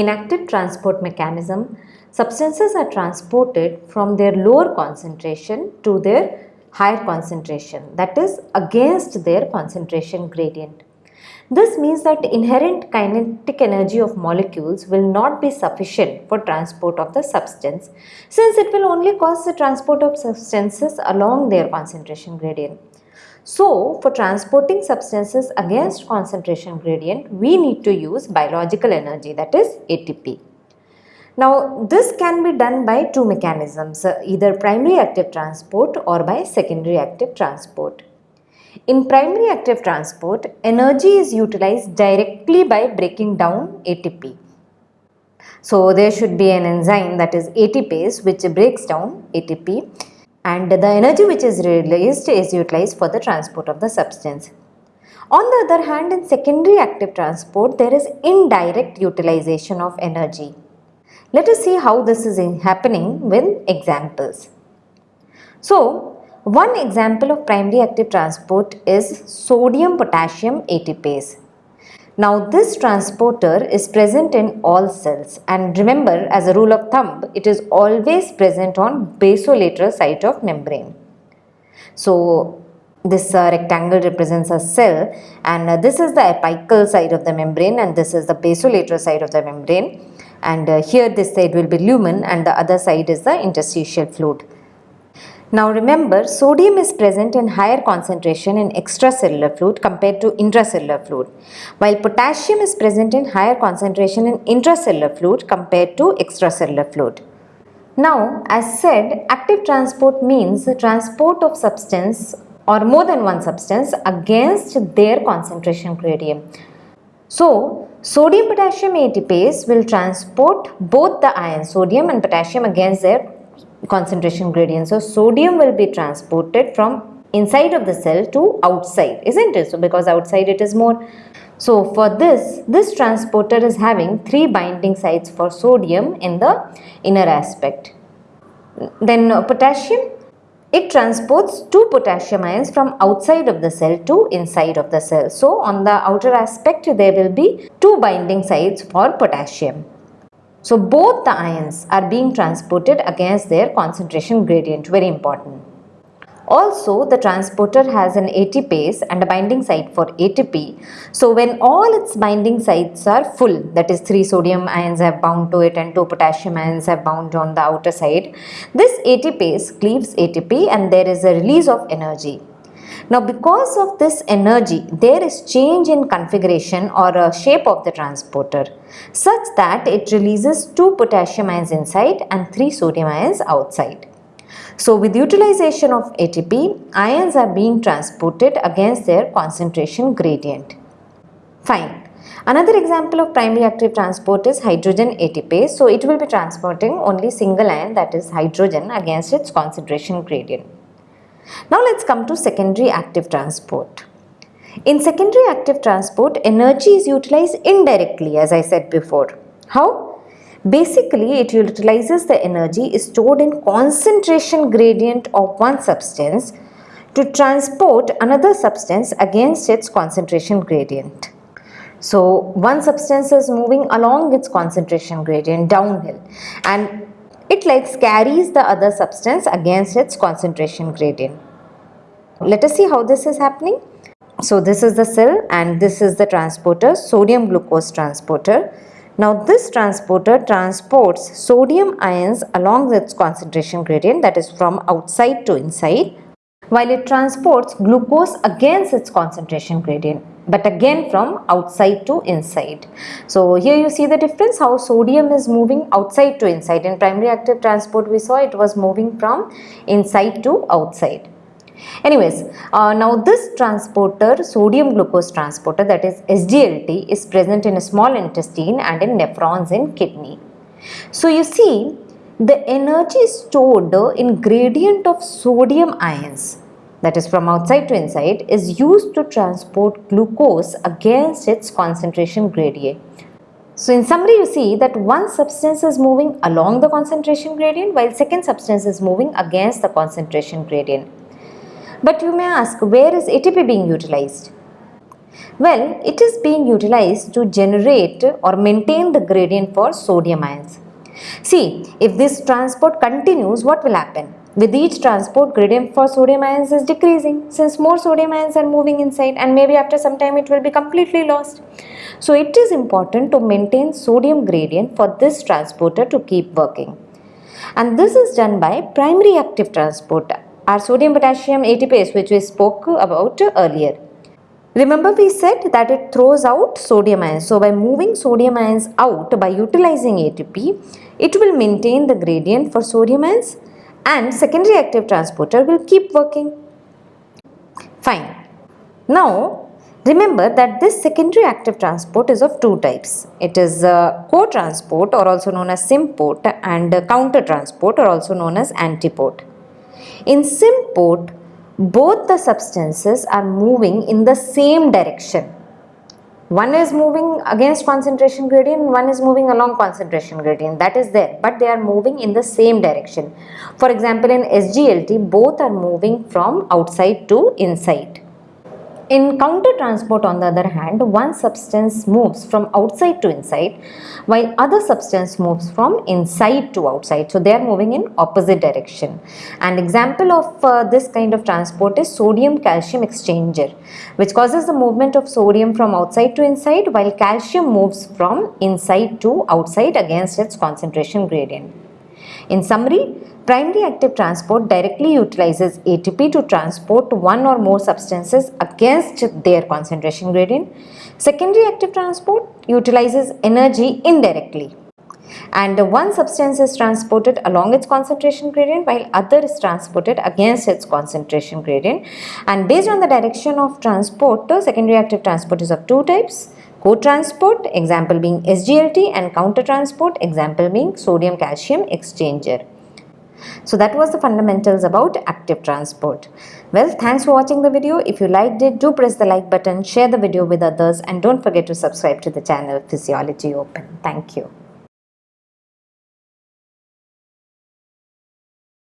In active transport mechanism, substances are transported from their lower concentration to their higher concentration that is against their concentration gradient. This means that inherent kinetic energy of molecules will not be sufficient for transport of the substance since it will only cause the transport of substances along their concentration gradient. So, for transporting substances against concentration gradient, we need to use biological energy that is ATP. Now, this can be done by two mechanisms, uh, either primary active transport or by secondary active transport. In primary active transport, energy is utilized directly by breaking down ATP. So, there should be an enzyme that is ATPase which breaks down ATP and the energy which is released is utilized for the transport of the substance. On the other hand, in secondary active transport, there is indirect utilization of energy. Let us see how this is happening with examples. So, one example of primary active transport is sodium potassium ATPase. Now this transporter is present in all cells and remember as a rule of thumb it is always present on basolateral site of membrane. So this uh, rectangle represents a cell and uh, this is the apical side of the membrane and this is the basolateral side of the membrane and uh, here this side will be lumen and the other side is the interstitial fluid. Now remember sodium is present in higher concentration in extracellular fluid compared to intracellular fluid while potassium is present in higher concentration in intracellular fluid compared to extracellular fluid. Now as said active transport means the transport of substance or more than one substance against their concentration gradient. So sodium potassium ATPase will transport both the ions sodium and potassium against their concentration gradient. So, sodium will be transported from inside of the cell to outside, isn't it? So, because outside it is more. So, for this, this transporter is having three binding sites for sodium in the inner aspect. Then uh, potassium, it transports two potassium ions from outside of the cell to inside of the cell. So, on the outer aspect there will be two binding sites for potassium. So both the ions are being transported against their concentration gradient, very important. Also, the transporter has an ATPase and a binding site for ATP. So, when all its binding sites are full, that is 3 sodium ions have bound to it and 2 potassium ions have bound on the outer side, this ATPase cleaves ATP and there is a release of energy. Now because of this energy, there is change in configuration or uh, shape of the transporter such that it releases 2 potassium ions inside and 3 sodium ions outside. So with utilization of ATP, ions are being transported against their concentration gradient. Fine. Another example of primary active transport is hydrogen ATPase. So it will be transporting only single ion that is hydrogen against its concentration gradient. Now let's come to secondary active transport. In secondary active transport, energy is utilized indirectly as I said before. How? Basically, it utilizes the energy stored in concentration gradient of one substance to transport another substance against its concentration gradient. So, one substance is moving along its concentration gradient downhill and it like carries the other substance against its concentration gradient. Let us see how this is happening. So this is the cell and this is the transporter, sodium glucose transporter. Now this transporter transports sodium ions along its concentration gradient that is from outside to inside while it transports glucose against its concentration gradient but again from outside to inside. So here you see the difference how sodium is moving outside to inside. In primary active transport we saw it was moving from inside to outside. Anyways, uh, now this transporter, sodium glucose transporter that is SGLT is present in a small intestine and in nephrons in kidney. So you see the energy stored in gradient of sodium ions that is from outside to inside is used to transport glucose against its concentration gradient. So in summary you see that one substance is moving along the concentration gradient while second substance is moving against the concentration gradient. But you may ask where is ATP being utilized? Well, it is being utilized to generate or maintain the gradient for sodium ions. See, if this transport continues, what will happen? With each transport, gradient for sodium ions is decreasing since more sodium ions are moving inside and maybe after some time it will be completely lost. So, it is important to maintain sodium gradient for this transporter to keep working. And this is done by primary active transporter, our sodium potassium ATPase which we spoke about earlier. Remember we said that it throws out sodium ions. So by moving sodium ions out by utilizing ATP, it will maintain the gradient for sodium ions and secondary active transporter will keep working. Fine. Now remember that this secondary active transport is of two types. It is uh, co-transport or also known as symport and uh, counter transport or also known as antiport. In symport, both the substances are moving in the same direction. One is moving against concentration gradient, one is moving along concentration gradient. That is there, but they are moving in the same direction. For example, in SGLT, both are moving from outside to inside. In counter transport on the other hand, one substance moves from outside to inside while other substance moves from inside to outside. So they are moving in opposite direction. An example of uh, this kind of transport is sodium calcium exchanger which causes the movement of sodium from outside to inside while calcium moves from inside to outside against its concentration gradient. In summary, primary active transport directly utilizes ATP to transport one or more substances against their concentration gradient. Secondary active transport utilizes energy indirectly and one substance is transported along its concentration gradient while other is transported against its concentration gradient and based on the direction of transport the secondary active transport is of two types co-transport example being SGLT and counter transport example being sodium calcium exchanger. So that was the fundamentals about active transport. Well, thanks for watching the video. If you liked it, do press the like button, share the video with others and don't forget to subscribe to the channel Physiology Open. Thank you.